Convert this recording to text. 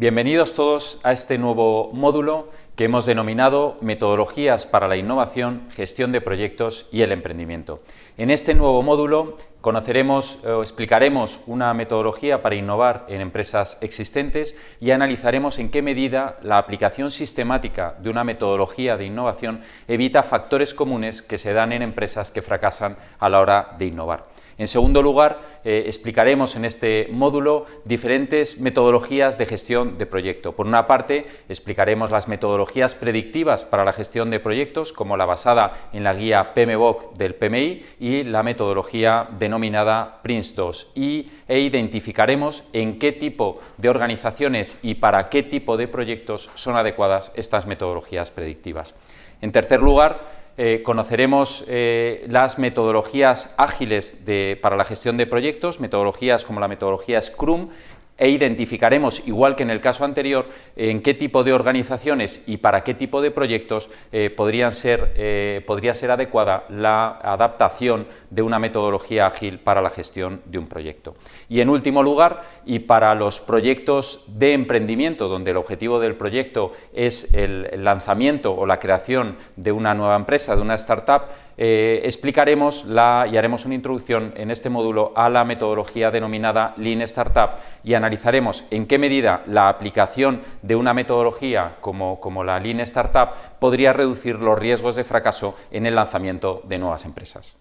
Bienvenidos todos a este nuevo módulo que hemos denominado Metodologías para la innovación, gestión de proyectos y el emprendimiento. En este nuevo módulo conoceremos o explicaremos una metodología para innovar en empresas existentes y analizaremos en qué medida la aplicación sistemática de una metodología de innovación evita factores comunes que se dan en empresas que fracasan a la hora de innovar. En segundo lugar, eh, explicaremos en este módulo diferentes metodologías de gestión de proyecto. Por una parte, explicaremos las metodologías predictivas para la gestión de proyectos, como la basada en la guía PMBOK del PMI y la metodología denominada PRINCE2, y, e identificaremos en qué tipo de organizaciones y para qué tipo de proyectos son adecuadas estas metodologías predictivas. En tercer lugar, eh, conoceremos eh, las metodologías ágiles para la gestión de proyectos, metodologías como la metodología Scrum, e identificaremos, igual que en el caso anterior, en qué tipo de organizaciones y para qué tipo de proyectos eh, ser, eh, podría ser adecuada la adaptación de una metodología ágil para la gestión de un proyecto. Y en último lugar, y para los proyectos de emprendimiento, donde el objetivo del proyecto es el lanzamiento o la creación de una nueva empresa, de una startup, eh, explicaremos la, y haremos una introducción en este módulo a la metodología denominada Lean Startup y analizaremos en qué medida la aplicación de una metodología como, como la Lean Startup podría reducir los riesgos de fracaso en el lanzamiento de nuevas empresas.